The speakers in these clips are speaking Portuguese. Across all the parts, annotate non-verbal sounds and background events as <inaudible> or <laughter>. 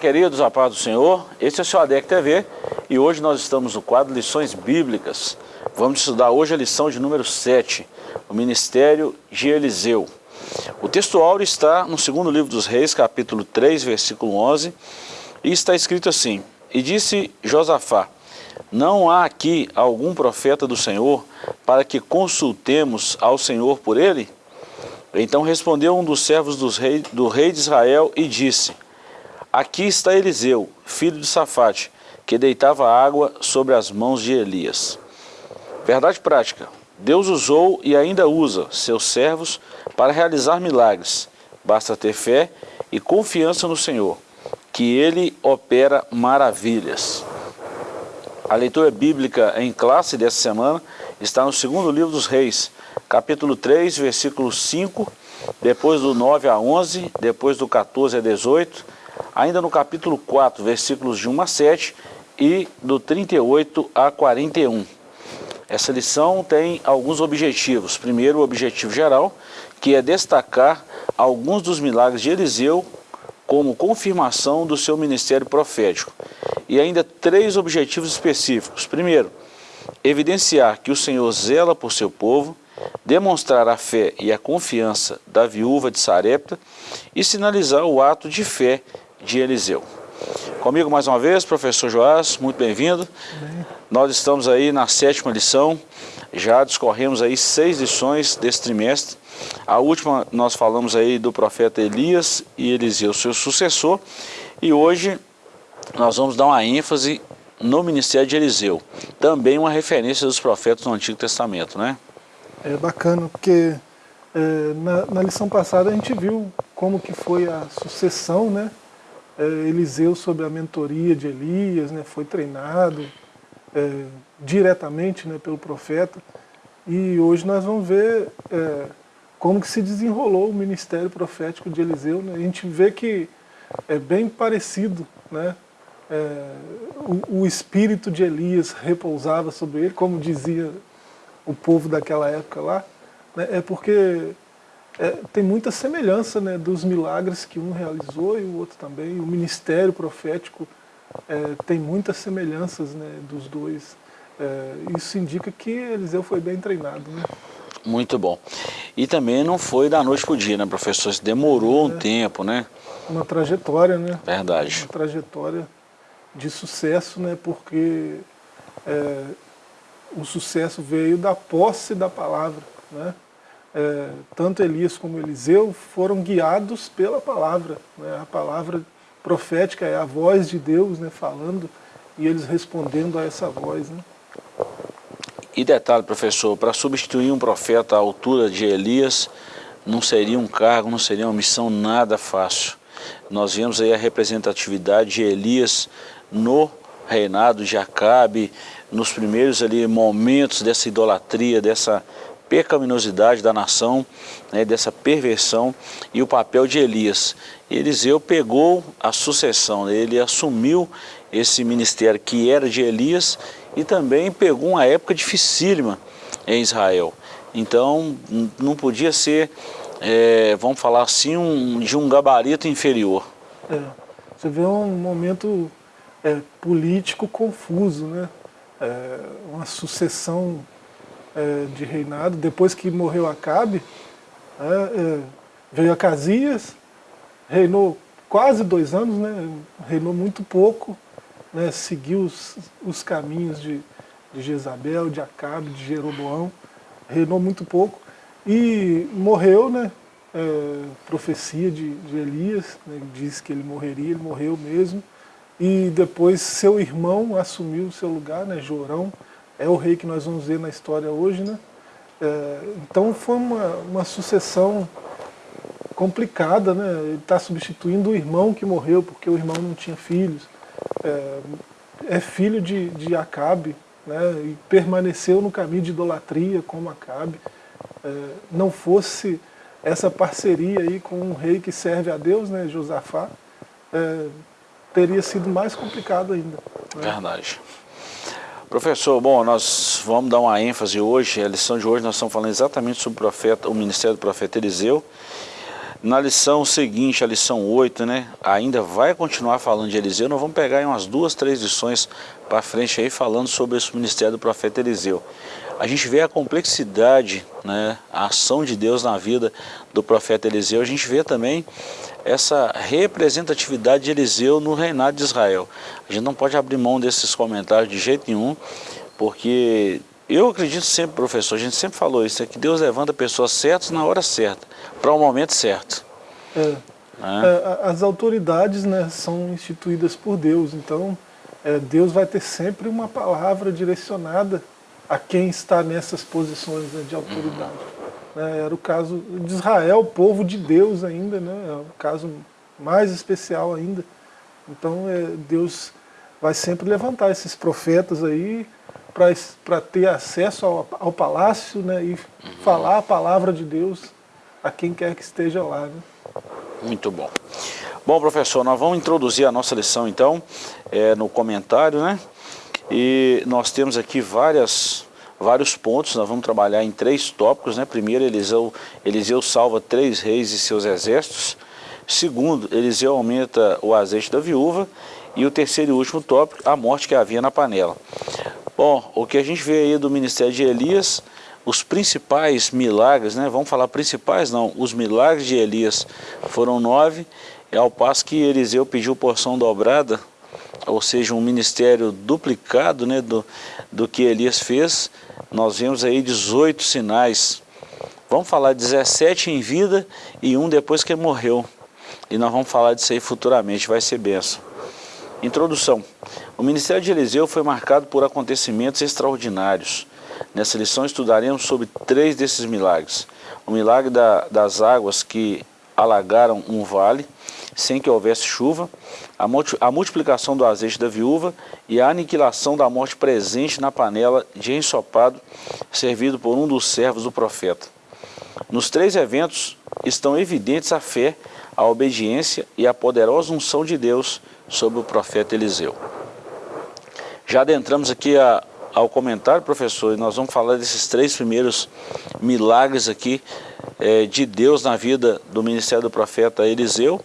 Queridos, a paz do Senhor. Esse é o seu ADEC TV e hoje nós estamos no quadro Lições Bíblicas. Vamos estudar hoje a lição de número 7, o Ministério de Eliseu. O texto áureo está no segundo livro dos Reis, capítulo 3, versículo 11, e está escrito assim, E disse Josafá, não há aqui algum profeta do Senhor para que consultemos ao Senhor por ele? Então respondeu um dos servos dos rei, do rei de Israel e disse, Aqui está Eliseu, filho de Safate, que deitava água sobre as mãos de Elias. Verdade prática, Deus usou e ainda usa seus servos para realizar milagres. Basta ter fé e confiança no Senhor, que Ele opera maravilhas. A leitura bíblica em classe dessa semana está no segundo livro dos reis, capítulo 3, versículo 5, depois do 9 a 11, depois do 14 a 18, ainda no capítulo 4, versículos de 1 a 7 e do 38 a 41. Essa lição tem alguns objetivos. Primeiro, o objetivo geral, que é destacar alguns dos milagres de Eliseu como confirmação do seu ministério profético. E ainda três objetivos específicos. Primeiro, evidenciar que o Senhor zela por seu povo, demonstrar a fé e a confiança da viúva de Sarepta e sinalizar o ato de fé de Eliseu. Comigo mais uma vez, professor Joás, muito bem-vindo. Bem. Nós estamos aí na sétima lição, já discorremos aí seis lições desse trimestre. A última nós falamos aí do profeta Elias e Eliseu, seu sucessor, e hoje nós vamos dar uma ênfase no ministério de Eliseu, também uma referência dos profetas do Antigo Testamento, né? É bacana, porque é, na, na lição passada a gente viu como que foi a sucessão, né? É, Eliseu sob a mentoria de Elias, né, foi treinado é, diretamente né, pelo profeta. E hoje nós vamos ver é, como que se desenrolou o ministério profético de Eliseu. Né? A gente vê que é bem parecido, né? É, o, o, espírito de Elias repousava sobre ele, como dizia o povo daquela época lá, né? é porque é, tem muita semelhança né, dos milagres que um realizou e o outro também. O ministério profético é, tem muitas semelhanças né, dos dois. É, isso indica que Eliseu foi bem treinado. Né? Muito bom. E também não foi da noite para o dia, né, professor? Demorou um é. tempo, né? Uma trajetória, né? Verdade. Uma trajetória de sucesso, né? Porque é, o sucesso veio da posse da palavra, né? É, tanto Elias como Eliseu foram guiados pela palavra. Né? A palavra profética é a voz de Deus né, falando e eles respondendo a essa voz. Né? E detalhe, professor, para substituir um profeta à altura de Elias, não seria um cargo, não seria uma missão nada fácil. Nós vemos aí a representatividade de Elias no reinado de Acabe, nos primeiros ali momentos dessa idolatria, dessa pecaminosidade da nação, né, dessa perversão e o papel de Elias. Eliseu pegou a sucessão, né, ele assumiu esse ministério que era de Elias e também pegou uma época dificílima em Israel. Então não podia ser, é, vamos falar assim, um, de um gabarito inferior. É, você vê um momento é, político confuso, né? É, uma sucessão de reinado, depois que morreu Acabe, é, é, veio Acasias, reinou quase dois anos, né, reinou muito pouco, né, seguiu os, os caminhos de, de Jezabel, de Acabe, de Jeroboão, reinou muito pouco, e morreu, né, é, profecia de, de Elias, né, diz que ele morreria, ele morreu mesmo, e depois seu irmão assumiu o seu lugar, né, Jorão, é o rei que nós vamos ver na história hoje, né? É, então foi uma, uma sucessão complicada, né? Ele está substituindo o irmão que morreu, porque o irmão não tinha filhos. É, é filho de, de Acabe, né? E permaneceu no caminho de idolatria como Acabe. É, não fosse essa parceria aí com um rei que serve a Deus, né, Josafá, é, teria sido mais complicado ainda. Né? Verdade. Professor, bom, nós vamos dar uma ênfase hoje, a lição de hoje nós estamos falando exatamente sobre o profeta, o ministério do profeta Eliseu. Na lição seguinte, a lição 8, né, ainda vai continuar falando de Eliseu, nós vamos pegar umas duas, três lições para frente aí falando sobre esse ministério do profeta Eliseu. A gente vê a complexidade, né, a ação de Deus na vida do profeta Eliseu, a gente vê também essa representatividade de Eliseu no reinado de Israel. A gente não pode abrir mão desses comentários de jeito nenhum, porque eu acredito sempre, professor, a gente sempre falou isso, é que Deus levanta pessoas certas na hora certa, para o momento certo. É. É. As autoridades né, são instituídas por Deus, então é, Deus vai ter sempre uma palavra direcionada a quem está nessas posições né, de autoridade. Uhum. Era o caso de Israel, povo de Deus ainda, né, é o caso mais especial ainda. Então é, Deus vai sempre levantar esses profetas aí, para ter acesso ao, ao palácio né, e uhum. falar a palavra de Deus a quem quer que esteja lá. Né? Muito bom. Bom, professor, nós vamos introduzir a nossa lição, então, é, no comentário, né? E nós temos aqui várias, vários pontos, nós vamos trabalhar em três tópicos, né? Primeiro, Eliseu, Eliseu salva três reis e seus exércitos. Segundo, Eliseu aumenta o azeite da viúva. E o terceiro e último tópico, a morte que havia na panela. Bom, o que a gente vê aí do ministério de Elias, os principais milagres, né? Vamos falar principais não, os milagres de Elias foram nove, e ao passo que Eliseu pediu porção dobrada, ou seja, um ministério duplicado né, do, do que Elias fez, nós vemos aí 18 sinais. Vamos falar 17 em vida e um depois que morreu. E nós vamos falar disso aí futuramente, vai ser benção. Introdução. O ministério de Eliseu foi marcado por acontecimentos extraordinários. Nessa lição estudaremos sobre três desses milagres. O milagre da, das águas que alagaram um vale, sem que houvesse chuva, a, multi, a multiplicação do azeite da viúva e a aniquilação da morte presente na panela de ensopado servido por um dos servos do profeta. Nos três eventos estão evidentes a fé, a obediência e a poderosa unção de Deus sobre o profeta Eliseu. Já adentramos aqui a, ao comentário, professor, e nós vamos falar desses três primeiros milagres aqui é, de Deus na vida do ministério do profeta Eliseu.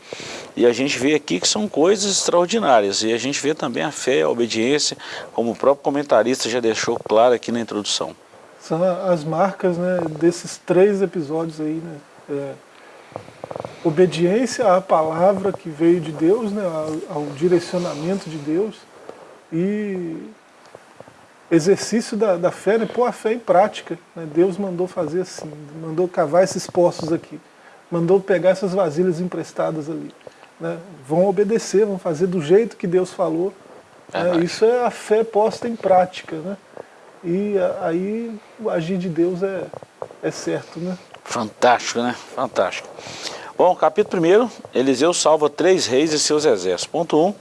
E a gente vê aqui que são coisas extraordinárias. E a gente vê também a fé, a obediência, como o próprio comentarista já deixou claro aqui na introdução. São as marcas né, desses três episódios aí, né? É, obediência à palavra que veio de Deus, né, ao, ao direcionamento de Deus e exercício da, da fé, né, pôr a fé em prática. Né, Deus mandou fazer assim, mandou cavar esses poços aqui, mandou pegar essas vasilhas emprestadas ali. Né, vão obedecer, vão fazer do jeito que Deus falou. Né, isso é a fé posta em prática. Né, e aí o agir de Deus é, é certo. Né? Fantástico, né? Fantástico. Bom, capítulo 1, Eliseu salva três reis e seus exércitos. Ponto 1, um,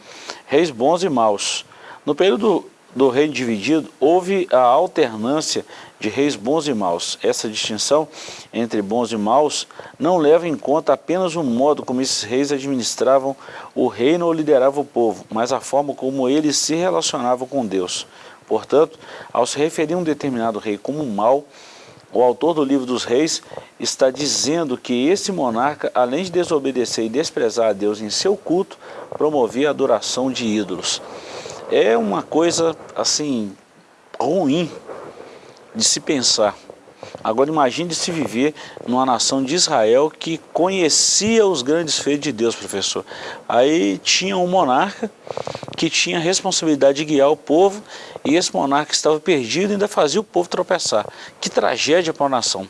reis bons e maus. No período do reino dividido, houve a alternância de reis bons e maus. Essa distinção entre bons e maus não leva em conta apenas o modo como esses reis administravam o reino ou lideravam o povo, mas a forma como eles se relacionavam com Deus. Portanto, ao se referir a um determinado rei como mau, o autor do livro dos reis está dizendo que esse monarca, além de desobedecer e desprezar a Deus em seu culto, promovia a adoração de ídolos. É uma coisa, assim, ruim de se pensar. Agora imagine se viver numa nação de Israel que conhecia os grandes feitos de Deus, professor. Aí tinha um monarca que tinha a responsabilidade de guiar o povo e esse monarca estava perdido e ainda fazia o povo tropeçar. Que tragédia para a nação.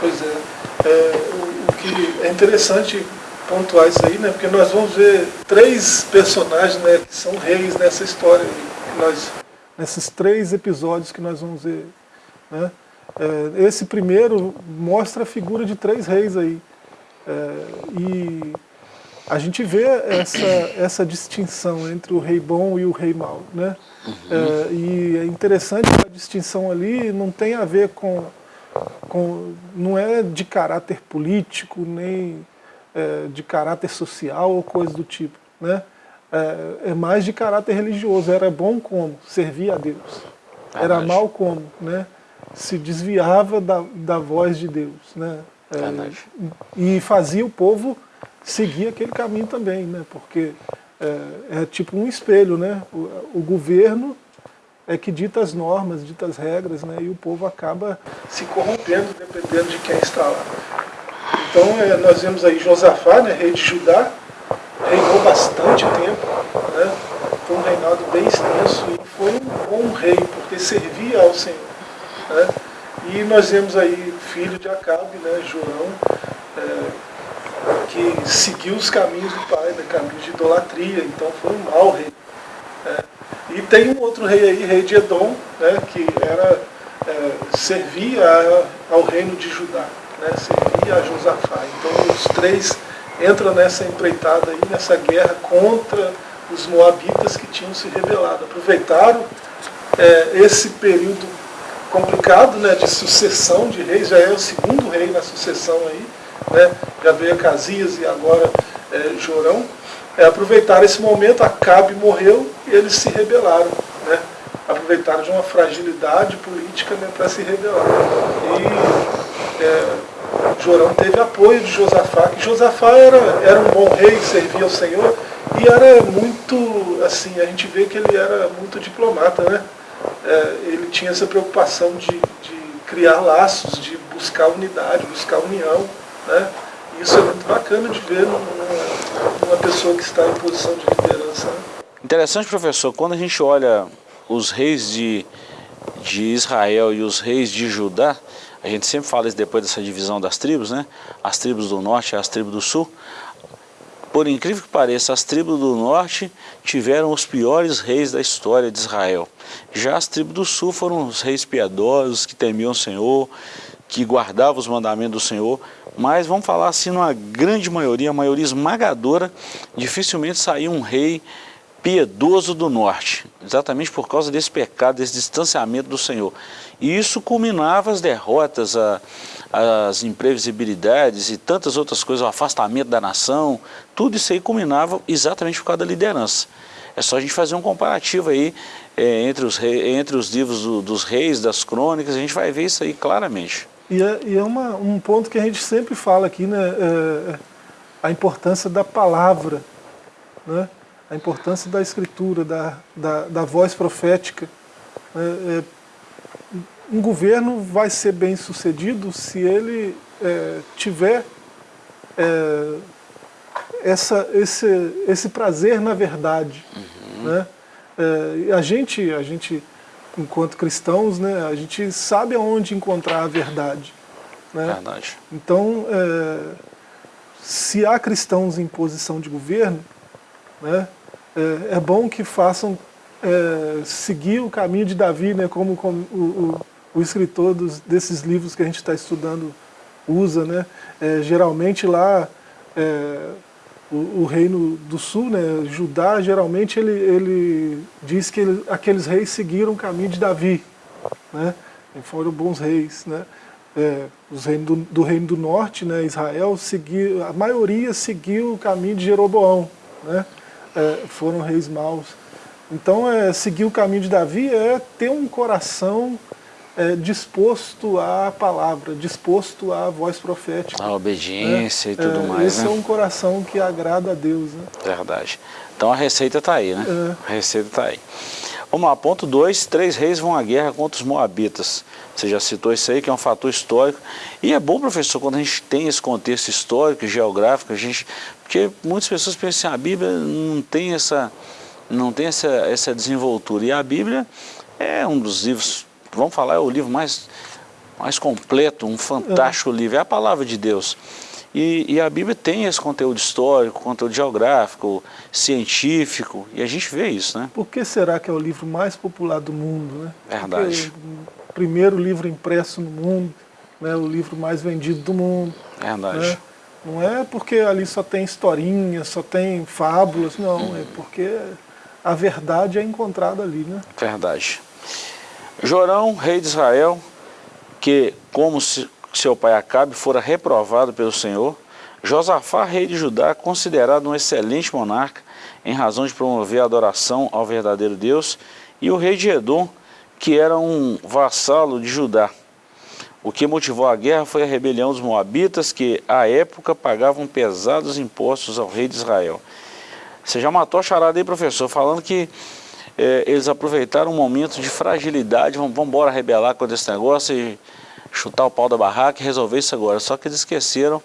Pois é. é o, o, que é interessante pontuar isso aí, né? Porque nós vamos ver três personagens né, que são reis nessa história. Que nós, nesses três episódios que nós vamos ver. Né? É, esse primeiro mostra a figura de três reis aí. É, e a gente vê essa, essa distinção entre o rei bom e o rei mau. Né? É, e é interessante que a distinção ali não tem a ver com, com não é de caráter político, nem é, de caráter social ou coisa do tipo. Né? É, é, mais de caráter religioso. Era bom como? Servir a Deus. Era mal como? Né? Se desviava da, da voz de Deus. Né? É, e fazia o povo seguir aquele caminho também, né? porque é, é tipo um espelho, né? O, o, governo é que dita as normas, dita as regras, né? e o povo acaba se corrompendo dependendo de quem está lá. Então é, nós vemos aí Josafá, né, rei de Judá, reinou bastante tempo, né? foi um reinado bem extenso e foi um bom rei, porque servia ao Senhor. Né? E nós vemos aí filho de Acabe, né, Jorão, é, que seguiu os caminhos do pai, né, caminhos de idolatria, então foi um mau rei. Né? E tem um outro rei aí, rei de Edom, né, que era, é, servia ao reino de Judá, né, a Josafá. Então os três entram nessa empreitada aí, nessa guerra contra os moabitas que tinham se rebelado. Aproveitaram é, esse período complicado né, de sucessão de reis, já é o segundo rei na sucessão aí, né, já veio Casias e agora é, Jorão. É, aproveitaram esse momento, Acabe morreu e eles se rebelaram. Né, aproveitaram de uma fragilidade política né, para se rebelar. E é, Jorão teve apoio de Josafá, que Josafá era, era um bom rei, servia ao Senhor, e era muito, assim, a gente vê que ele era muito diplomata, né? É, ele tinha essa preocupação de, de, criar laços, de buscar unidade, buscar união, né? Isso é muito bacana de ver numa, numa pessoa que está em posição de liderança. Né? Interessante, professor, quando a gente olha os reis de, de Israel e os reis de Judá, a gente sempre fala isso depois dessa divisão das tribos, né? As tribos do norte e as tribos do sul. Por incrível que pareça, as tribos do norte tiveram os piores reis da história de Israel. Já as tribos do sul foram os reis piedosos, que temiam o Senhor, que guardavam os mandamentos do Senhor. Mas vamos falar assim, numa grande maioria, a maioria esmagadora, dificilmente saiu um rei piedoso do norte, exatamente por causa desse pecado, desse distanciamento do Senhor. E isso culminava as derrotas, a, as imprevisibilidades e tantas outras coisas, o afastamento da nação, tudo isso aí culminava exatamente por causa da liderança. É só a gente fazer um comparativo aí é, entre, os rei, entre os livros do, dos reis, das crônicas, a gente vai ver isso aí claramente. E é, e é uma, um ponto que a gente sempre fala aqui, né, é, é a importância da palavra, né, a importância da escritura, da, da, da voz profética. É, é um governo vai ser bem sucedido se ele é, tiver é, essa, esse, esse prazer na verdade. Uhum. Né? É, a, gente, a gente, enquanto cristãos, né, a gente sabe aonde encontrar a verdade. Né? Verdade. Então, é, se há cristãos em posição de governo, né, é, é bom que façam é, seguir o caminho de Davi, né, como, como o, o o escritor dos, desses livros que a gente está estudando usa, né? É, geralmente lá, é, o, o, reino do sul, né, Judá, geralmente ele, ele diz que ele, aqueles reis seguiram o caminho de Davi, né? E foram bons reis, né? É, os reinos do, do, reino do norte, né, Israel, seguiu, a maioria seguiu o caminho de Jeroboão, né? É, foram reis maus. Então, é, seguir o caminho de Davi é ter um coração é, disposto à palavra, disposto à voz profética. A obediência é, e tudo é, mais. Esse né? é um coração que agrada a Deus. Né? Verdade. Então a receita está aí, né? É. A receita está aí. Vamos lá, ponto 2, três reis vão à guerra contra os moabitas. Você já citou isso aí, que é um fator histórico. E é bom, professor, quando a gente tem esse contexto histórico e geográfico, a gente, porque muitas pessoas pensam que a Bíblia não tem essa, não tem essa, essa desenvoltura. E a Bíblia é um dos livros vamos falar, é o livro mais, mais completo, um fantástico é. livro, é a palavra de Deus. E, e, a Bíblia tem esse conteúdo histórico, conteúdo geográfico, científico, e a gente vê isso, né? Por que será que é o livro mais popular do mundo, né? Verdade. o primeiro livro impresso no mundo, né? o livro mais vendido do mundo. Verdade. Né? Não é porque ali só tem historinhas, só tem fábulas, não, hum. é porque a verdade é encontrada ali, né? Verdade. Jorão, rei de Israel, que como seu pai Acabe fora reprovado pelo Senhor, Josafá, rei de Judá, considerado um excelente monarca, em razão de promover a adoração ao verdadeiro Deus, e o rei de Edom, que era um vassalo de Judá. O que motivou a guerra foi a rebelião dos moabitas, que à época pagavam pesados impostos ao rei de Israel. Você já matou a charada aí, professor, falando que é, eles aproveitaram um momento de fragilidade, vamos, embora rebelar com esse negócio e chutar o pau da barraca e resolver isso agora. Só que eles esqueceram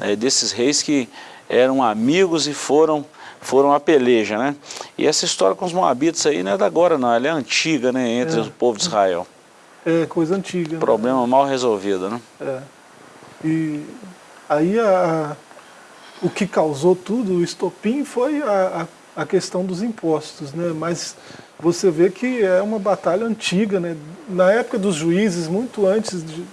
é, desses reis que eram amigos e foram foram a peleja, né? E essa história com os moabitas aí não é da agora não, ela é antiga, né, entre é. o povo de Israel. É, coisa antiga. Problema né? mal resolvido, né? É. E aí a, o que causou tudo, o estopim, foi a, a, a questão dos impostos, né? Mas você vê que é uma batalha antiga, né? Na época dos juízes, muito antes de,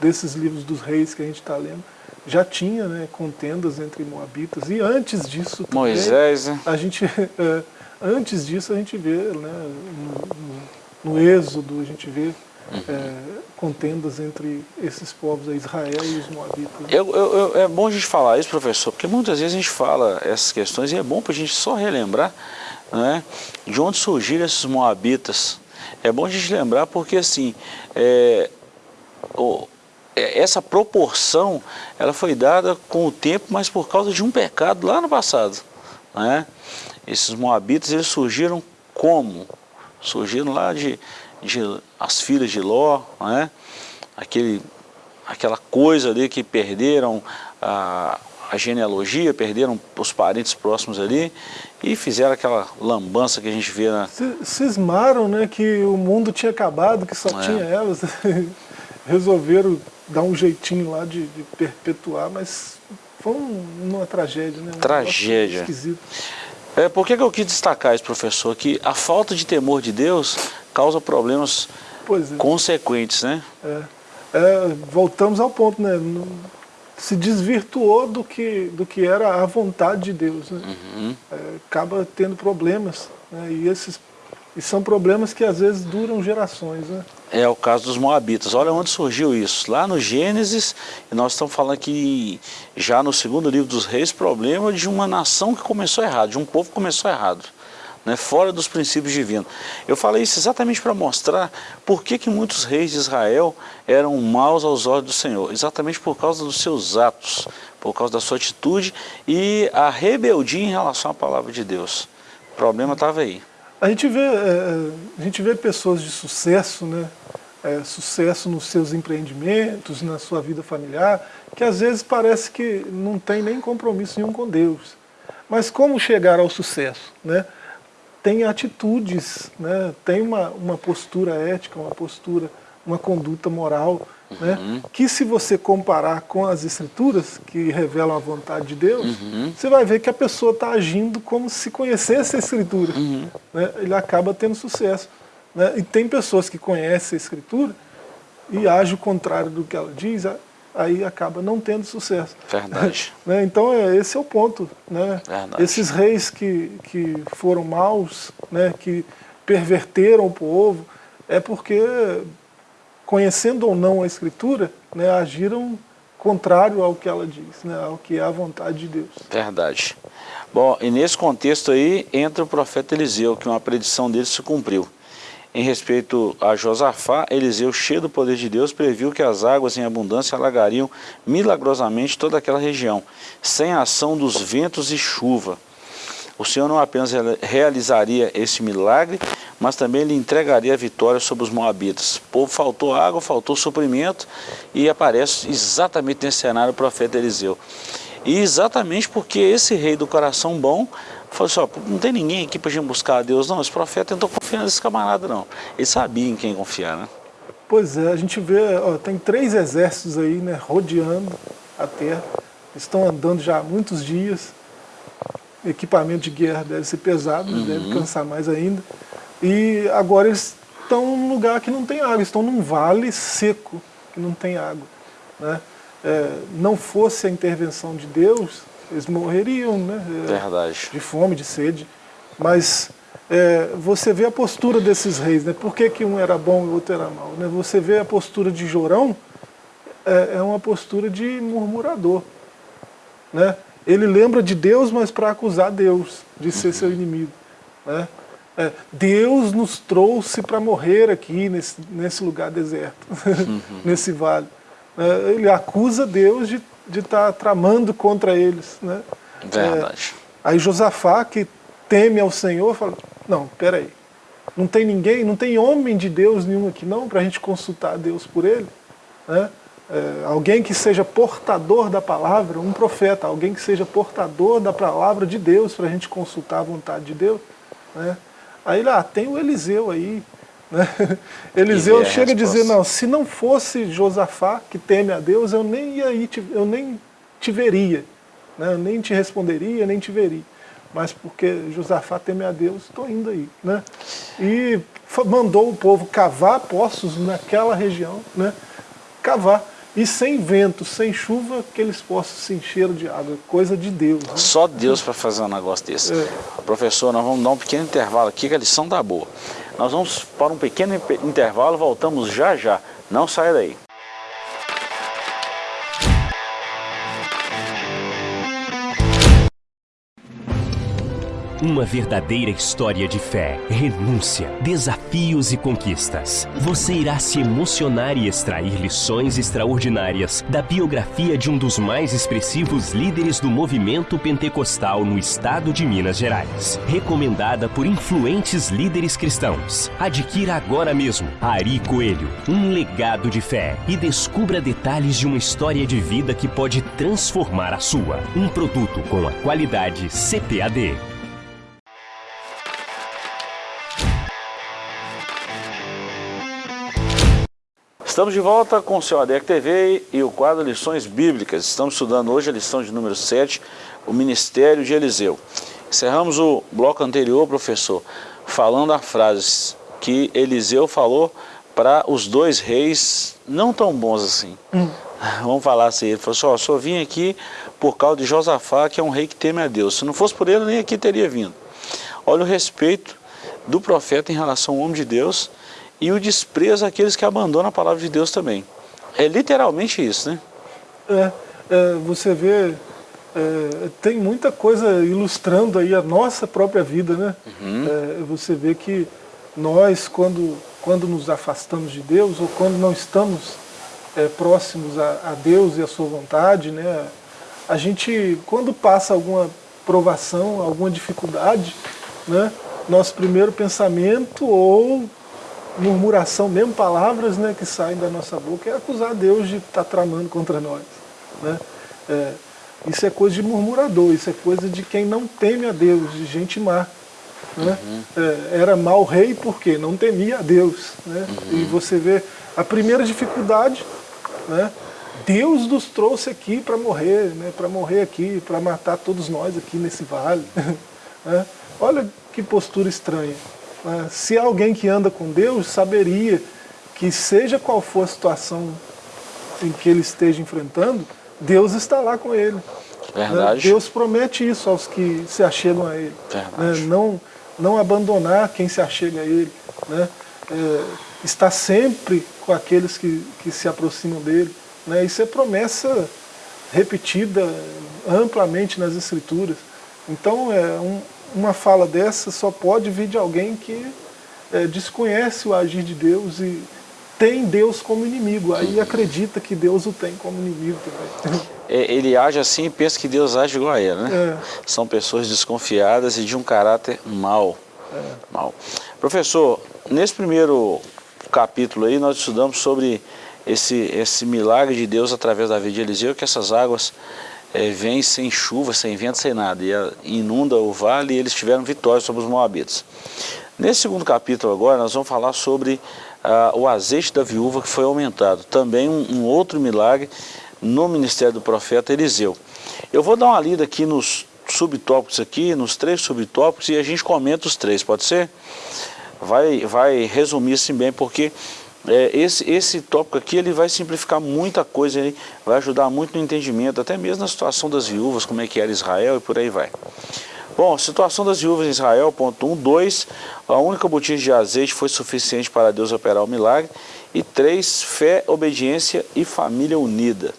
desses livros dos reis que a gente está lendo, já tinha né, contendas entre moabitas, e antes disso também, Moisés, né? a gente, <laughs> é, antes disso a gente vê, né, no, no, Êxodo, a gente vê uhum. é, contendas entre esses povos, Israel e os moabitas. Eu, eu, eu, é bom a gente falar isso, professor, porque muitas vezes a gente fala essas questões e é bom para a gente só relembrar né, de onde surgiram esses moabitas. É bom a gente lembrar porque assim, é, é, essa proporção ela foi dada com o tempo, mas por causa de um pecado lá no passado. Né? Esses moabitas eles surgiram como? Surgiram lá de, de as filhas de Ló, né? Aquele, aquela coisa ali que perderam a, a genealogia, perderam os parentes próximos ali e fizeram aquela lambança que a gente vê na... Cismaram né, que o mundo tinha acabado, que só é. tinha elas. <laughs> Resolveram dar um jeitinho lá de, de perpetuar, mas foi um, uma tragédia, né? Um tragédia. É, por que, que eu quis destacar isso, professor? Que a falta de temor de Deus causa problemas é. consequentes, né? É. É, voltamos ao ponto, né? Se desvirtuou do que, do que era a vontade de Deus, né? Uhum. É, acaba tendo problemas, né? E esses e são problemas que às vezes duram gerações, né? É o caso dos Moabitas. Olha onde surgiu isso. Lá no Gênesis, nós estamos falando aqui já no segundo livro dos reis, problema de uma nação que começou errado, de um povo que começou errado. Né, fora dos princípios divinos. Eu falei isso exatamente para mostrar por que, que muitos reis de Israel eram maus aos olhos do Senhor. Exatamente por causa dos seus atos, por causa da sua atitude e a rebeldia em relação à palavra de Deus. O problema estava aí. A gente vê, é, é, a gente vê pessoas de sucesso, né? É, sucesso nos seus empreendimentos, na sua vida familiar, que às vezes parece que não tem nem compromisso nenhum com Deus. Mas como chegar ao sucesso? Né? Tem atitudes, né? tem uma, uma postura ética, uma postura, uma conduta moral, né? Uhum. que se você comparar com as escrituras, que revelam a vontade de Deus, uhum. você vai ver que a pessoa está agindo como se conhecesse a escritura. Uhum. Né? Ele acaba tendo sucesso. Né? E tem pessoas que conhecem a escritura e agem o contrário do que ela diz, aí acaba não tendo sucesso. Verdade. <laughs> né? Então é, esse é o ponto. Né? Esses reis que, que foram maus, né? que perverteram o povo, é porque conhecendo ou não a Escritura, né, agiram contrário ao que ela diz, né, ao que é a vontade de Deus. Verdade. Bom, e nesse contexto aí entra o profeta Eliseu, que uma predição dele se cumpriu. Em respeito a Josafá, Eliseu, cheio do poder de Deus, previu que as águas em abundância alagariam milagrosamente toda aquela região, sem ação dos ventos e chuva. O Senhor não apenas realizaria esse milagre, mas também lhe entregaria a vitória sobre os moabitas. O povo faltou água, faltou suprimento e aparece exatamente nesse cenário o profeta Eliseu. E exatamente porque esse rei do coração bom falou assim, ó, não tem ninguém aqui para a gente buscar a Deus, não, esse profeta tentou confiar nesse camarada não. Ele sabia em quem confiar, né? Pois é, a gente vê, ó, tem três exércitos aí, né, rodeando a terra, estão andando já há muitos dias, equipamento de guerra deve ser pesado, uhum. deve cansar mais ainda. E agora eles estão num lugar que não tem água, estão num vale seco, que não tem água. Né? É, não fosse a intervenção de Deus, eles morreriam né? É, Verdade. de fome, de sede. Mas é, você vê a postura desses reis, né? por que, que um era bom e o outro era mau? Né? Você vê a postura de Jorão, é, é uma postura de murmurador. Né? Ele lembra de Deus, mas para acusar Deus de ser seu inimigo. Né? é, Deus nos trouxe para morrer aqui nesse, nesse lugar deserto, <laughs> uhum. nesse vale. É, ele acusa Deus de de tá tramando contra eles. Né? Verdade. É, aí Josafá, que teme ao Senhor, fala, não, peraí, não tem ninguém, não tem homem de Deus nenhum aqui não, para a gente consultar Deus por ele. Né? É, alguém que seja portador da palavra, um profeta, alguém que seja portador da palavra de Deus para a gente consultar a vontade de Deus. Né? Aí lá, ah, tem o Eliseu aí. Né? <laughs> Eliseu chega a dizer, não, se não fosse Josafá, que teme a Deus, eu nem, ia ir, eu nem te veria. Né? Eu nem te responderia, nem te veria. Mas porque Josafá teme a Deus, estou indo aí. Né? E mandou o povo cavar poços naquela região, né? cavar. E sem vento, sem chuva, que eles possam se encher de água. Coisa de Deus. Né? Só Deus para fazer um negócio desse. É. Professor, nós vamos dar um pequeno intervalo aqui, que a lição tá boa. Nós vamos para um pequeno intervalo, voltamos já já. Não saia daí. Uma verdadeira história de fé, renúncia, desafios e conquistas. Você irá se emocionar e extrair lições extraordinárias da biografia de um dos mais expressivos líderes do movimento pentecostal no estado de Minas Gerais. Recomendada por influentes líderes cristãos. Adquira agora mesmo Ari Coelho, um legado de fé e descubra detalhes de uma história de vida que pode transformar a sua. Um produto com a qualidade CPAD. Estamos de volta com o seu ADEC TV e o quadro Lições Bíblicas. Estamos estudando hoje a lição de número 7, o Ministério de Eliseu. Encerramos o bloco anterior, professor, falando a frase que Eliseu falou para os dois reis não tão bons assim. Hum. <laughs> Vamos falar assim, ele falou assim, ó, só vim aqui por causa de Josafá, que é um rei que teme a Deus. Se não fosse por ele, nem aqui teria vindo. Olha o respeito do profeta em relação ao homem de Deus e o desprezo àqueles que abandonam a palavra de Deus também. É literalmente isso, né? É, é você vê, é, tem muita coisa ilustrando aí a nossa própria vida, né? Uhum. É, você vê que nós, quando, quando nos afastamos de Deus, ou quando não estamos é, próximos a, a, Deus e a sua vontade, né? A gente, quando passa alguma provação, alguma dificuldade, né? Nosso primeiro pensamento ou murmuração, mesmo palavras né, que saem da nossa boca, é acusar Deus de estar tá tramando contra nós. Né? É, isso é coisa de murmurador, isso é coisa de quem não teme a Deus, de gente má. Né? Uhum. É, era mau rei porque não temia a Deus. Né? Uhum. E você vê a primeira dificuldade, né? Deus nos trouxe aqui para morrer, né? para morrer aqui, para matar todos nós aqui nesse vale. <laughs> né? Olha que postura estranha. Né? Se alguém que anda com Deus saberia que seja qual for a situação em que ele esteja enfrentando, Deus está lá com ele. Verdade. Deus promete isso aos que se achegam a Ele. Né? Não, não abandonar quem se achega a Ele. Né? É, está sempre com aqueles que, que se aproximam dEle. Né? Isso é promessa repetida amplamente nas Escrituras. Então é um, uma fala dessa só pode vir de alguém que é, desconhece o agir de Deus e tem Deus como inimigo, aí acredita que Deus o tem como inimigo também. <laughs> É, ele age assim e pensa que Deus age igual a ele, né? É. São pessoas desconfiadas e de um caráter mau. É. mau. Professor, nesse primeiro capítulo aí nós estudamos sobre esse, esse milagre de Deus através da vida de Eliseu, que essas águas é, vem sem chuva, sem vento, sem nada, e inunda o vale e eles tiveram vitória sobre os moabitas. Nesse segundo capítulo agora nós vamos falar sobre ah, o azeite da viúva que foi aumentado, também um, um, outro milagre no ministério do profeta Eliseu. Eu vou dar uma lida aqui nos subtópicos aqui, nos três subtópicos e a gente comenta os três, pode ser? Vai, vai resumir assim bem, porque é, esse, esse tópico aqui ele vai simplificar muita coisa, aí, vai ajudar muito no entendimento, até mesmo na situação das viúvas, como é que era Israel e por aí vai. Bom, situação das viúvas em Israel, ponto 1, um, 2, a única botija de azeite foi suficiente para Deus operar o milagre, e 3, fé, obediência e família unida.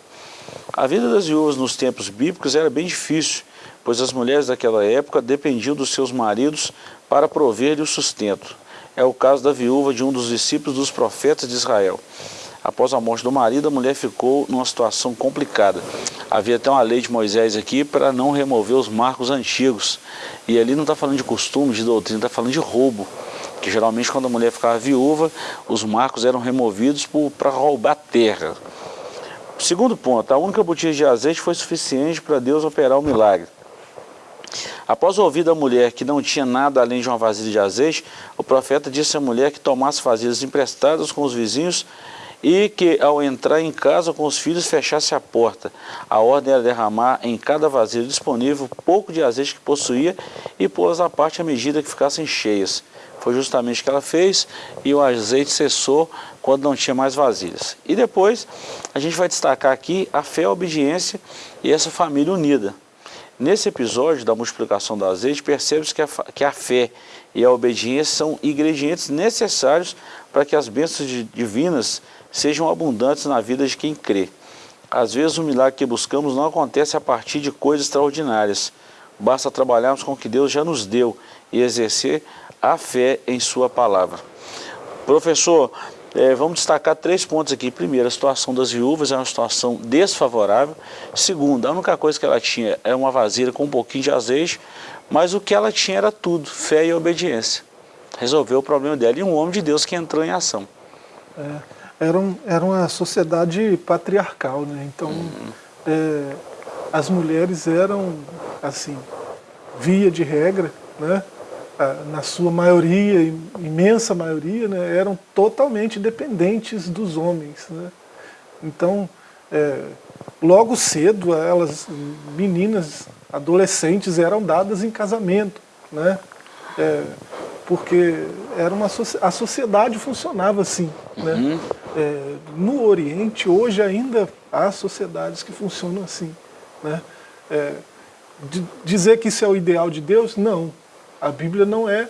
A vida das viúvas nos tempos bíblicos era bem difícil, pois as mulheres daquela época dependiam dos seus maridos para prover-lhe o sustento. É o caso da viúva de um dos discípulos dos profetas de Israel. Após a morte do marido, a mulher ficou numa situação complicada. Havia até uma lei de Moisés aqui para não remover os marcos antigos. E ali não está falando de costume, de doutrina, está falando de roubo. Que geralmente quando a mulher ficava viúva, os marcos eram removidos para roubar terra. Segundo ponto, a única botija de azeite foi suficiente para Deus operar o milagre. Após ouvir da mulher que não tinha nada além de uma vasilha de azeite, o profeta disse à mulher que tomasse vasilhas emprestadas com os vizinhos e que ao entrar em casa com os filhos fechasse a porta. A ordem era derramar em cada vasilha disponível pouco de azeite que possuía e pô-las à parte à medida que ficassem cheias. Foi justamente o que ela fez e o azeite cessou quando não tinha mais vasilhas. E depois a gente vai destacar aqui a fé, a obediência e essa família unida. Nesse episódio da multiplicação do azeite, percebe-se que, que a fé e a obediência são ingredientes necessários para que as bênçãos divinas sejam abundantes na vida de quem crê. Às vezes o milagre que buscamos não acontece a partir de coisas extraordinárias. Basta trabalharmos com o que Deus já nos deu e exercer a fé em sua palavra. Professor, é, vamos destacar três pontos aqui. Primeiro, a situação das viúvas é uma situação desfavorável. Segundo, a única coisa que ela tinha era uma vasilha com um pouquinho de azeite, mas o que ela tinha era tudo, fé e obediência. Resolveu o problema dela e um homem de Deus que entrou em ação. É era, um, era uma sociedade patriarcal, né? Então, uhum. é, as mulheres eram, assim, via de regra, né? Na sua maioria, imensa maioria, né? eram totalmente dependentes dos homens. Né? Então, é, logo cedo, elas, meninas, adolescentes, eram dadas em casamento. Né? É, porque era uma, a sociedade funcionava assim. Né? Uhum. É, no Oriente, hoje ainda há sociedades que funcionam assim. Né? É, dizer que isso é o ideal de Deus, não. A Bíblia não é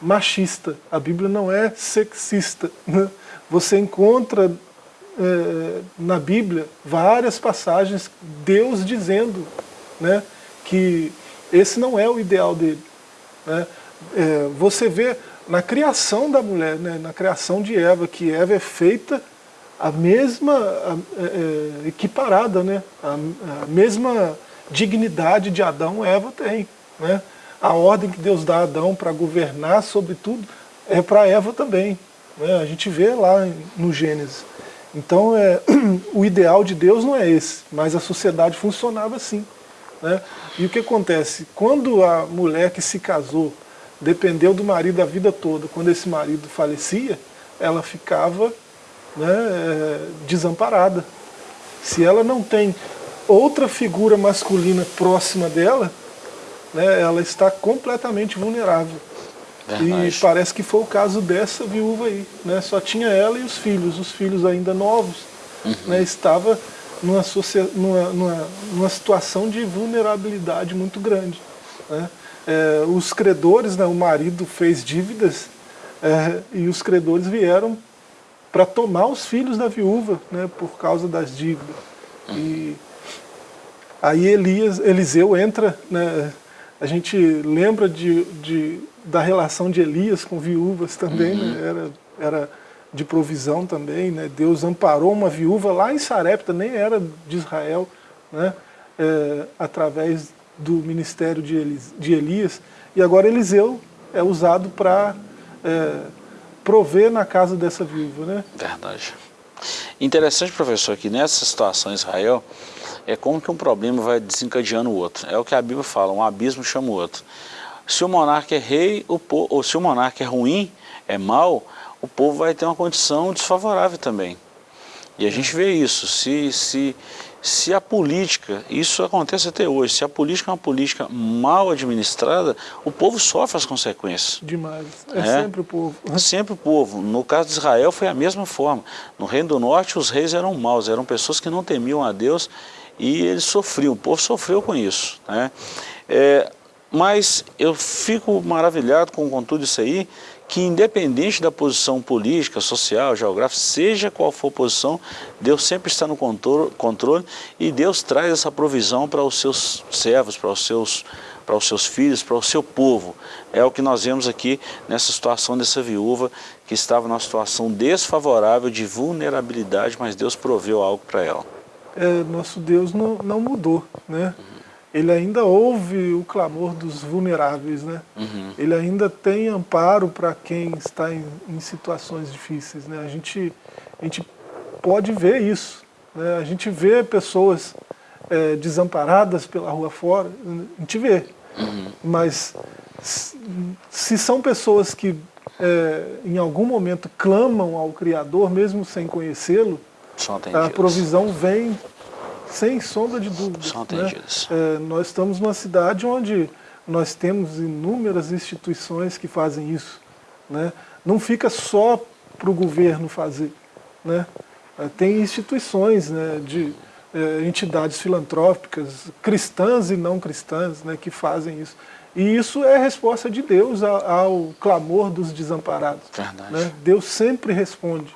machista, a Bíblia não é sexista. Né? Você encontra é, na Bíblia várias passagens, Deus dizendo né, que esse não é o ideal dele. Né? é, você vê na criação da mulher, né, na criação de Eva, que Eva é feita a mesma, a, é, é, equiparada, né, a, a, mesma dignidade de Adão Eva tem. Né? A ordem que Deus dá a Adão para governar sobre tudo é para Eva também. Né? A gente vê lá no Gênesis. Então é, <clears throat> o ideal de Deus não é esse, mas a sociedade funcionava assim. Né? E o que acontece? Quando a mulher que se casou dependeu do marido a vida toda. Quando esse marido falecia, ela ficava né, é, desamparada. Se ela não tem outra figura masculina próxima dela, né, ela está completamente vulnerável. Verdade. E parece que foi o caso dessa viúva aí. Né? Só tinha ela e os filhos. Os filhos ainda novos. Uhum. Né, estava numa, numa, numa, numa situação de vulnerabilidade muito grande. Né? é, os credores, né, o marido fez dívidas é, e os credores vieram para tomar os filhos da viúva né, por causa das dívidas. E aí Elias, Eliseu entra, né, a gente lembra de, de, da relação de Elias com viúvas também, uhum. né, era, era de provisão também, né, Deus amparou uma viúva lá em Sarepta, nem era de Israel, né, é, através do ministério de, Elis, de Elias, e agora Eliseu é usado para é, prover na casa dessa viúva. Né? Verdade. Interessante, professor, que nessa situação em Israel, é como que um problema vai desencadeando o outro. É o que a Bíblia fala, um abismo chama o outro. Se o monarca é rei, o ou se o monarca é ruim, é mau, o povo vai ter uma condição desfavorável também. E a gente vê isso. Se, se, se a política, isso acontece até hoje, se a política é uma política mal administrada, o povo sofre as consequências. Demais. É, é sempre o povo. É sempre o povo. No caso de Israel foi a mesma forma. No Reino do Norte os reis eram maus, eram pessoas que não temiam a Deus e eles sofriam, o povo sofreu com isso. Né? É, mas eu fico maravilhado com, com tudo isso aí, que independente da posição política, social, geográfica, seja qual for a posição, Deus sempre está no controle e Deus traz essa provisão para os seus servos, para os seus, para os seus filhos, para o seu povo. É o que nós vemos aqui nessa situação dessa viúva que estava numa situação desfavorável de vulnerabilidade, mas Deus proveu algo para ela. É, nosso Deus não, não mudou, né? Uhum ele ainda ouve o clamor dos vulneráveis, né? Uhum. Ele ainda tem amparo para quem está em, em, situações difíceis, né? A gente, a gente pode ver isso, né? A gente vê pessoas é, desamparadas pela rua fora, a gente vê. Uhum. Mas se são pessoas que é, em algum momento clamam ao Criador, mesmo sem conhecê-lo, a provisão vem sem sombra de dúvida. São Né? É, nós estamos numa cidade onde nós temos inúmeras instituições que fazem isso. Né? Não fica só para o governo fazer. Né? É, tem instituições né, de é, entidades filantrópicas, cristãs e não cristãs, né, que fazem isso. E isso é resposta de Deus ao, ao clamor dos desamparados. Né? Deus sempre responde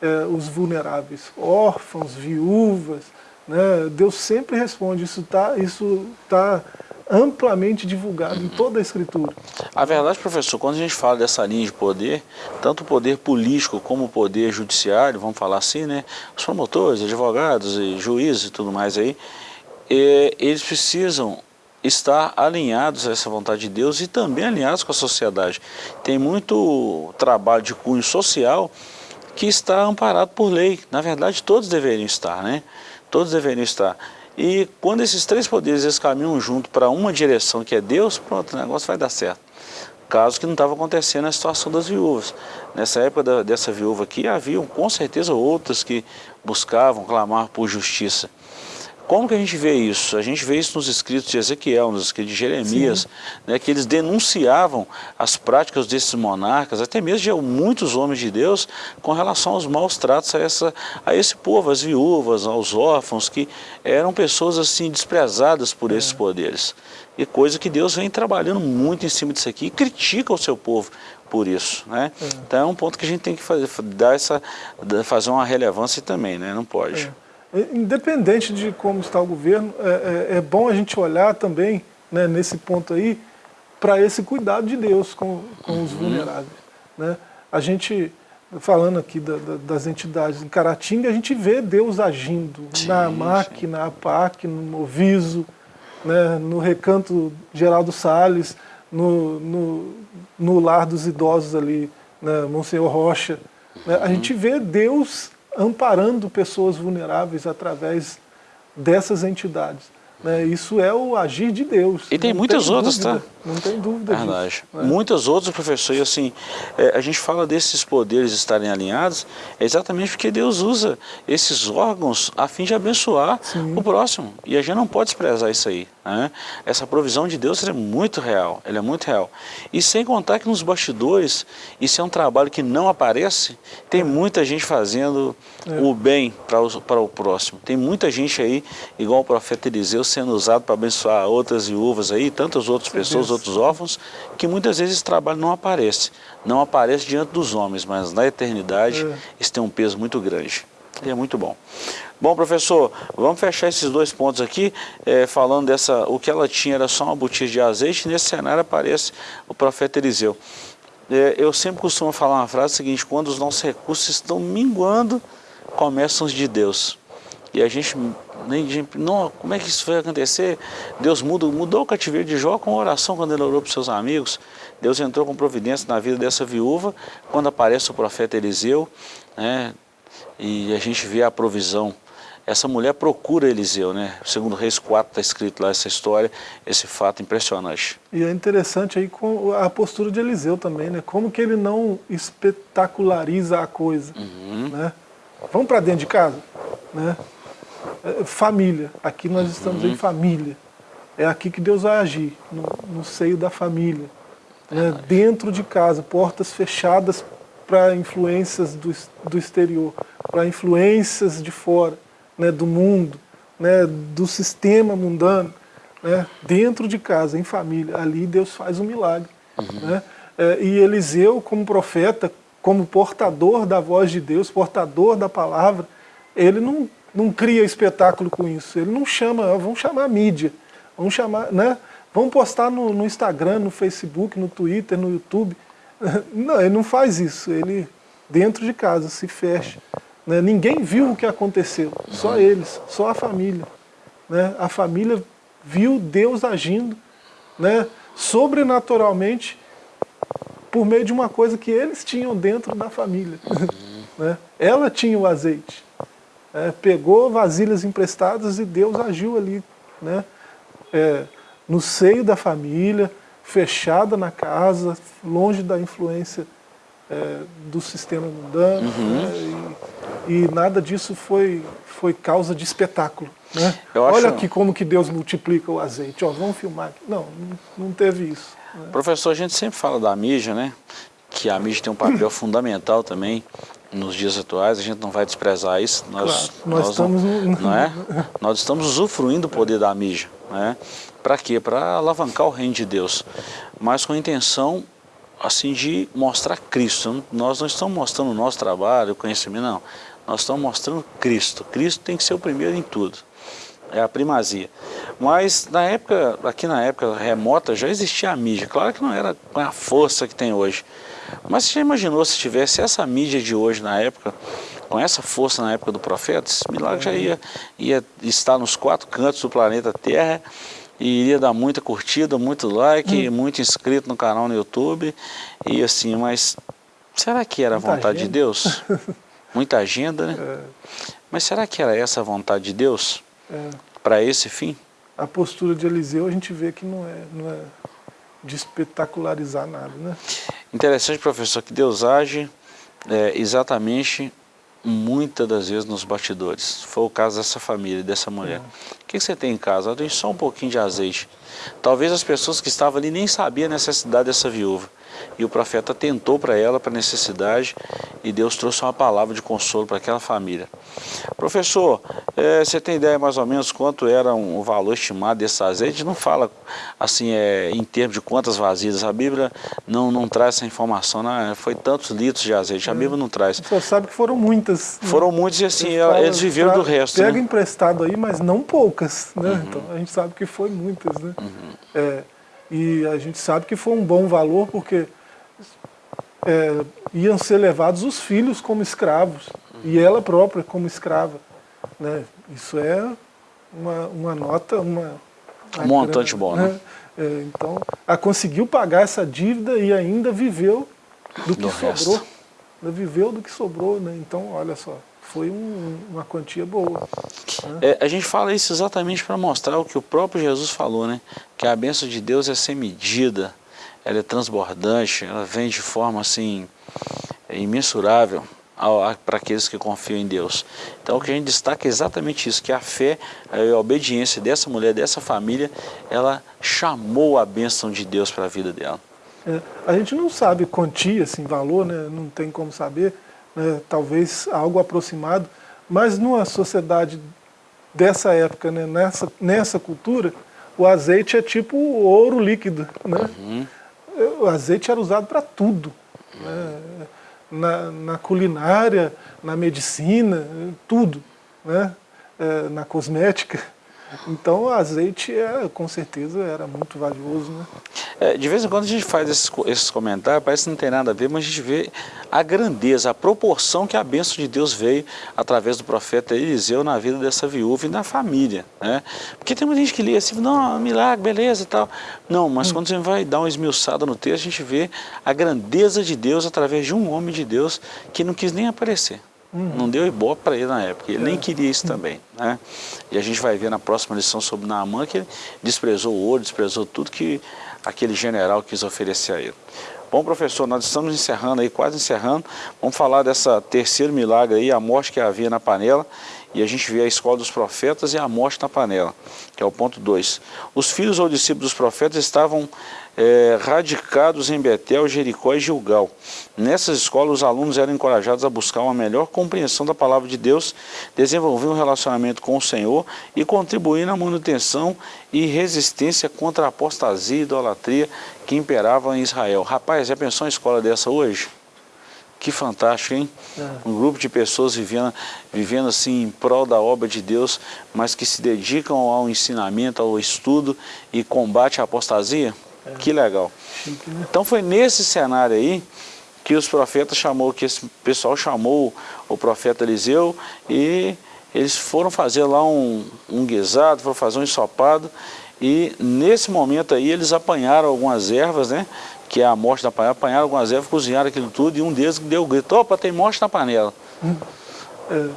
é, os vulneráveis, órfãos, viúvas, né? Deus sempre responde, isso está isso tá amplamente divulgado uhum. em toda a Escritura. A verdade, professor, quando a gente fala dessa linha de poder, tanto o poder político como o poder judiciário, vamos falar assim, né? Os promotores, advogados e juízes e tudo mais aí, é, eles precisam estar alinhados a essa vontade de Deus e também alinhados com a sociedade. Tem muito trabalho de cunho social que está amparado por lei. Na verdade, todos deveriam estar, né? Todos deveriam estar. E quando esses três poderes eles caminham junto para uma direção que é Deus, pronto, o negócio vai dar certo. Caso que não estava acontecendo na situação das viúvas. Nessa época da, dessa viúva aqui, haviam com certeza outras que buscavam clamar por justiça. Como que a gente vê isso? A gente vê isso nos escritos de Ezequiel, nos escritos de Jeremias, né, que eles denunciavam as práticas desses monarcas, até mesmo de muitos homens de Deus, com relação aos maus tratos a, essa, a esse povo, às viúvas, aos órfãos, que eram pessoas assim desprezadas por é. esses poderes. E coisa que Deus vem trabalhando muito em cima disso aqui e critica o seu povo por isso. Né? É. Então é um ponto que a gente tem que fazer, dar essa, fazer uma relevância também, né? não pode. É. Independente de como está o governo, é, é, é bom a gente olhar também, né, nesse ponto aí, para esse cuidado de Deus com, com os uhum. vulneráveis. Né? A gente, falando aqui da, da, das entidades em Caratinga, a gente vê Deus agindo sim, na AMAC, sim. na APAC, no Moviso, né, no Recanto Geraldo Salles, no, no, no Lar dos Idosos ali, né, Monsenhor Rocha. Né? A gente vê Deus amparando pessoas vulneráveis através dessas entidades. Né? Isso é o agir de Deus. E tem muitas tem outras, dúvida, tá? Não tem dúvida Verdade. Disso, né? Muitas outras, professor, e assim, é, a gente fala desses poderes estarem alinhados, é exatamente porque Deus usa esses órgãos a fim de abençoar Sim. o próximo. E a gente não pode desprezar isso aí. Né? Essa provisão de Deus é muito real, ela é muito real. E sem contar que nos bastidores, isso é um trabalho que não aparece, tem muita gente fazendo é. o bem para o, para o próximo. Tem muita gente aí, igual o profeta Eliseu, sendo usado para abençoar outras viúvas aí, tantas outras pessoas, outros órfãos, que muitas vezes esse trabalho não aparece. Não aparece diante dos homens, mas na eternidade é. isso tem um peso muito grande. E é muito bom. Bom, professor, vamos fechar esses dois pontos aqui, é, falando dessa, o que ela tinha era só uma botija de azeite, nesse cenário aparece o profeta Eliseu. É, eu sempre costumo falar uma frase seguinte, quando os nossos recursos estão minguando, começam os de Deus. E a gente, nem, não, como é que isso vai acontecer? Deus mudou, mudou o cativeiro de Jó com oração quando ele orou para os seus amigos. Deus entrou com providência na vida dessa viúva, quando aparece o profeta Eliseu, né, e a gente vê a provisão essa mulher procura Eliseu, né? Segundo Reis 4 está escrito lá essa história, esse fato impressionante. E é interessante aí com a postura de Eliseu também, né? Como que ele não espetaculariza a coisa, uhum. né? Vamos para dentro de casa, né? É, família, aqui nós estamos uhum. em família. É aqui que Deus vai agir, no, no seio da família. Né? Dentro de casa, portas fechadas para influências do, do exterior, para influências de fora né, do mundo, né, do sistema mundano, né, dentro de casa, em família. Ali Deus faz um milagre. Uhum. Né? É, e Eliseu, como profeta, como portador da voz de Deus, portador da palavra, ele não, não cria espetáculo com isso. Ele não chama, vamos chamar a mídia, vamos chamar, né? Vamos postar no, no Instagram, no Facebook, no Twitter, no YouTube. <laughs> Não, ele não faz isso. Ele, dentro de casa, se fecha. Né? Ninguém viu o que aconteceu, só eles, só a família. Né? A família viu Deus agindo né? sobrenaturalmente por meio de uma coisa que eles tinham dentro da família. <laughs> né? Ela tinha o azeite. É, pegou vasilhas emprestadas e Deus agiu ali. Né? É, no seio da família, fechada na casa, longe da influência é, do sistema mundano. Uhum. Né? E, e, nada disso foi, foi causa de espetáculo. Né? Olha aqui como que Deus multiplica o azeite. Ó, vamos filmar. Não, não teve isso. Né? Professor, a gente sempre fala da mídia, né? que a mídia tem um papel <coughs> fundamental também nos dias atuais, a gente não vai desprezar isso. Nós, claro, nós, nós estamos... Não, não é? nós estamos usufruindo do poder da mídia. Né? Para quê? Para alavancar o reino de Deus, mas com a intenção assim de mostrar Cristo. Nós não estamos mostrando o nosso trabalho, o conhecimento, não. Nós estamos mostrando Cristo. Cristo tem que ser o primeiro em tudo. É a primazia. Mas na época, aqui na época remota, já existia a mídia. Claro que não era com a força que tem hoje. Mas você já imaginou se tivesse essa mídia de hoje na época, com essa força na época do profeta, esse milagre já ia, ia estar nos quatro cantos do planeta Terra e iria dar muita curtida, muito like, hum. muito inscrito no canal no YouTube. E assim, mas será que era a vontade agenda. de Deus? <laughs> Muita agenda, né? É. Mas será que era essa a vontade de Deus? É. Para esse fim? A postura de Eliseu a gente vê que não é, não é de espetacularizar nada, né? Interessante, professor, que Deus age é, exatamente muitas das vezes nos bastidores. Foi o caso dessa família, dessa mulher. O que você tem em casa? Eu tenho só um pouquinho de azeite. Talvez as pessoas que estavam ali nem sabiam a necessidade dessa viúva. E o profeta tentou para ela, para a necessidade, e Deus trouxe uma palavra de consolo para aquela família. Professor, é, você tem ideia mais ou menos quanto era um, o valor estimado desse azeite? Não fala assim é, em termos de quantas vasilhas, a Bíblia não, não traz essa informação, não, foi tantos litros de azeite, a Bíblia não traz. Você sabe que foram muitas. Né? Foram muitas e assim, eles, fala, eles viveram do resto. Pega né? emprestado aí, mas não poucas, né? Uhum. Então a gente sabe que foi muitas, né? Uhum. É, e a gente sabe que foi um bom valor porque é, iam ser levados os filhos como escravos e ela própria como escrava. Né? Isso é uma, uma nota, uma... Um montante bom, né? né? É, então, ela conseguiu pagar essa dívida e ainda viveu do que sobrou. Resto. Ainda viveu do que sobrou, né? Então, olha só, foi um, uma quantia boa. Né? É, a gente fala isso exatamente para mostrar o que o próprio Jesus falou, né? Que a bênção de Deus é sem medida, ela é transbordante, ela vem de forma assim imensurável para aqueles que confiam em Deus. Então o que a gente destaca é exatamente isso, que a fé a obediência dessa mulher, dessa família, ela chamou a bênção de Deus para a vida dela. É, a gente não sabe quantia, assim, valor, né? não tem como saber, né? talvez algo aproximado, mas numa sociedade dessa época, né? nessa, nessa cultura, o azeite é tipo ouro líquido. Né? Uhum. O azeite era usado para tudo. Né? Na, na, culinária, na medicina, tudo. Né? É, na cosmética. Então o azeite é, com certeza era muito valioso. Né? É, de vez em quando a gente faz esses, esses, comentários, parece que não tem nada a ver, mas a gente vê a grandeza, a proporção que a bênção de Deus veio através do profeta Eliseu na vida dessa viúva e na família. Né? Porque tem muita gente que lê assim, não, milagre, beleza e tal. Não, mas hum. quando você vai dar uma esmiuçada no texto, a gente vê a grandeza de Deus através de um homem de Deus que não quis nem aparecer. Uhum. Não deu ibope para ele na época, ele é. nem queria isso também. Né? E a gente vai ver na próxima lição sobre Naamã que ele desprezou o ouro, desprezou tudo que aquele general quis oferecer a ele. Bom, professor, nós estamos encerrando aí, quase encerrando. Vamos falar dessa terceiro milagre aí, a morte que havia na panela. E a gente vê a escola dos profetas e a morte na panela, que é o ponto 2. Os filhos ou discípulos dos profetas estavam é, radicados em Betel, Jericó e Gilgal. Nessas escolas, os alunos eram encorajados a buscar uma melhor compreensão da palavra de Deus, desenvolver um relacionamento com o Senhor e contribuir na manutenção e resistência contra a apostasia e idolatria que imperavam em Israel. Rapaz, já pensou em escola dessa hoje? Que fantástico, hein? É. Um grupo de pessoas vivendo, vivendo assim em prol da obra de Deus, mas que se dedicam ao ensinamento, ao estudo e combate à apostasia. É. Que legal. Chique, né? Então foi nesse cenário aí que os profetas chamou, que esse pessoal chamou o profeta Eliseu e eles foram fazer lá um, um guisado, foram fazer um ensopado e nesse momento aí eles apanharam algumas ervas, né? que é a morte da panela, apanharam algumas ervas, cozinharam aquilo tudo, e um deles deu o grito, opa, tem morte na panela. É,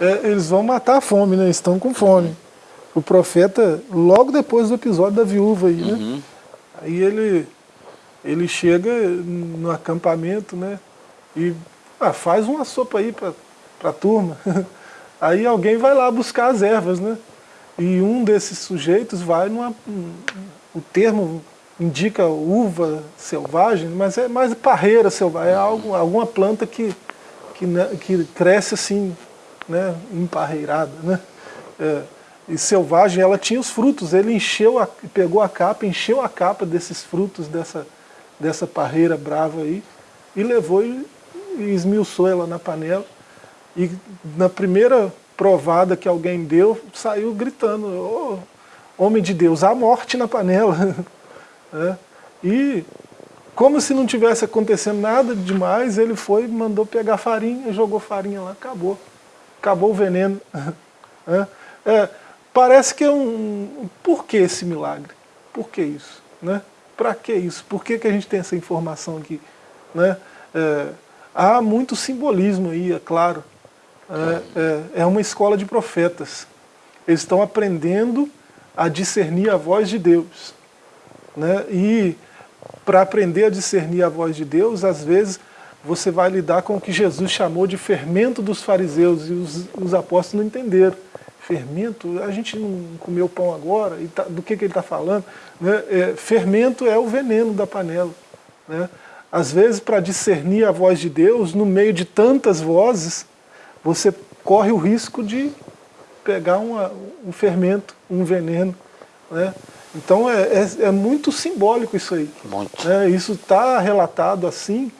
é, eles vão matar a fome, né? Estão com fome. O profeta, logo depois do episódio da viúva aí, né? Uhum. Aí ele, ele chega no acampamento, né? E ah, faz uma sopa aí para a turma. <laughs> Aí alguém vai lá buscar as ervas, né? E um desses sujeitos vai numa... O termo indica uva selvagem, mas é mais parreira selvagem, é algo, alguma planta que, que, né, que cresce assim, né, emparreirada, né? É, e selvagem, ela tinha os frutos, ele encheu, a, pegou a capa, encheu a capa desses frutos, dessa, dessa parreira brava aí, e levou e, e esmiuçou ela na panela, e na primeira provada que alguém deu, saiu gritando, oh, homem de Deus, há morte na panela. Né? <laughs> E como se não tivesse acontecendo nada demais, ele foi, mandou pegar farinha, jogou farinha lá, acabou. Acabou o veneno. Né? <laughs> É, parece que é um... Por que esse milagre? Por que isso? Né? Para que isso? Por que, que a gente tem essa informação aqui? Né? É, há muito simbolismo aí, é claro. É, é, é uma escola de profetas. Eles estão aprendendo a discernir a voz de Deus. Né? E para aprender a discernir a voz de Deus, às vezes você vai lidar com o que Jesus chamou de fermento dos fariseus, e os, os apóstolos não entenderam. Fermento, a gente não comeu pão agora, e tá, do que, que ele está falando? Né? É, fermento é o veneno da panela. Né? Às vezes, para discernir a voz de Deus, no meio de tantas vozes, você corre o risco de pegar uma, um fermento, um veneno. Né? Então é, é, é, muito simbólico isso aí. Muito. Né? Isso está relatado assim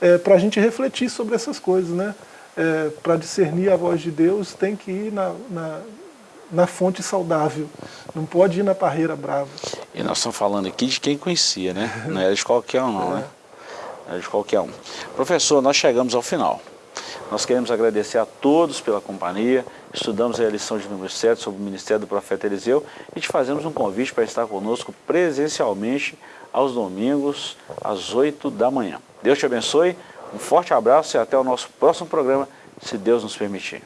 é, para a gente refletir sobre essas coisas. Né? É, para discernir a voz de Deus tem que ir na, na, na, fonte saudável, não pode ir na parreira brava. E nós estamos falando aqui de quem conhecia, né? não era de qualquer um não, né? Não era de qualquer um. Professor, nós chegamos ao final. Nós queremos agradecer a todos pela companhia, estudamos a lição de número 7 sobre o Ministério do Profeta Eliseu e te fazemos um convite para estar conosco presencialmente aos domingos, às 8 da manhã. Deus te abençoe, um forte abraço e até o nosso próximo programa, se Deus nos permitir.